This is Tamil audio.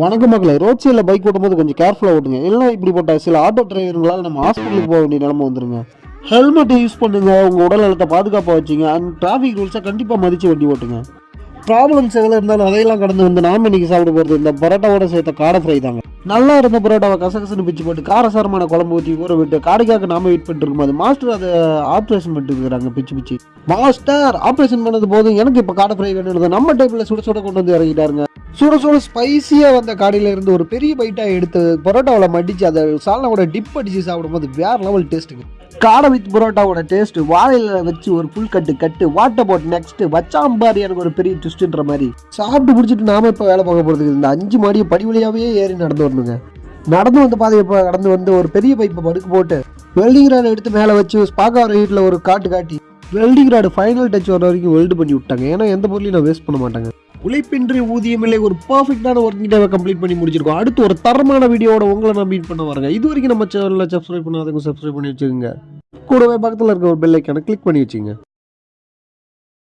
வணக்கம் மக்களை ரோட் சைடில் பைக் ஓட்டும்போது கொஞ்சம் கேர்ஃபுல்லாக ஓட்டுங்க. இல்லைனா இப்படிப்பட்ட சில ஆட்டோ டிரைவருங்களால் நம்ம ஹாஸ்பிட்டலுக்கு போக வேண்டிய நிலம வந்துருங்க. ஹெல்மெட்டை யூஸ் பண்ணுங்க உங்கள் உடல் நலத்தை பாதுகாப்பாக வச்சுங்க. அண்ட் டிராஃபிக் ரூல்ஸை கண்டிப்பாக மதித்து வண்டி ஓட்டுங்க. ப்ராப்ளம்ஸ் எதில் இருந்தாலும் அதையெல்லாம் கடந்து வந்து நாம இன்றைக்கி சாப்பிட போகிறது இந்த பரோட்டாவோட சேர்த்த காடை ஃப்ரை தாங்க. நல்லா இருந்த பரோட்டாவை கசகசன்னு பிச்சு போட்டு காரசாரமான குழம்பு ஊற்றி ஊற விட்டு காடைக்காக நாம வெயிட் பண்ணிட்டு இருக்கும்போது மாஸ்டர் அதை ஆப்ரேஷன் பண்ணிட்டு இருக்கிறாங்க பிச்சு பிச்சு. மாஸ்டர் ஆப்ரேஷன் பண்ணது போதும். எனக்கு இப்போ காடை ஃப்ரை வேணும்னு நம்ம டைப்பில் சுட சுட கொண்டு வந்து இறங்கிட்டாருங்க சுட சுட ஸ்பைசியாக வந்த காடையில இருந்து ஒரு பெரிய பைட்டாக எடுத்து பரோட்டாவில் மடித்து அதை சால்னாவோட டிப் அடித்து சாப்பிடும்போது வேறு லெவல் டேஸ்ட்டுங்க காடை வித் பரோட்டாவோட டேஸ்ட் வாழையில வச்சு ஒரு புல் கட்டு கட்டு வாட்டர் போட் நெக்ஸ்ட் வச்சாம்பார் எனக்கு ஒரு பெரிய ட்விஸ்ட்ன்ற மாதிரி. சாப்பிட்டு பிடிச்சிட்டு நாம இப்போ வேலை பார்க்க போகிறதுக்கு இந்த அஞ்சு மாடியை படி வழியாவே ஏறி நடந்து வரணுங்க. நடந்து வந்து பாதையை இப்போ நடந்து வந்து ஒரு பெரிய பைப்பை படுக்கு போட்டு வெல்டிங் ராடு எடுத்து மேலே வச்சு ஸ்பாக்கா வீட்டில் ஒரு காட்டு காட்டி வெல்டிங் ராடு ஃபைனல் டச் வர வரைக்கும் வெல்டு பண்ணி விட்டாங்க. ஏன்னா எந்த பொருளையும் நான் வேஸ்ட் பண்ண மாட்டாங்க. உழைப்பின்றி ஊதியமில்லை ஒரு பர்ஃபெக்டான ஒர்க்கிங் டேவை கம்ப்ளீட் பண்ணி முடிச்சிருக்கோம். அடுத்து ஒரு தரமான வீடியோவோட உங்களை நான் மீட் பண்ண வரேன் இது வரைக்கும் நம்ம சேனலில் சப்ஸ்கிரைப் பண்ணாதவங்க சப்ஸ்கிரைப் பண்ணி வச்சுக்கோங்க. கூடவே பக்கத்தில் இருக்க ஒரு பெல்லைக்கான கிளிக் பண்ணி வச்சுங்க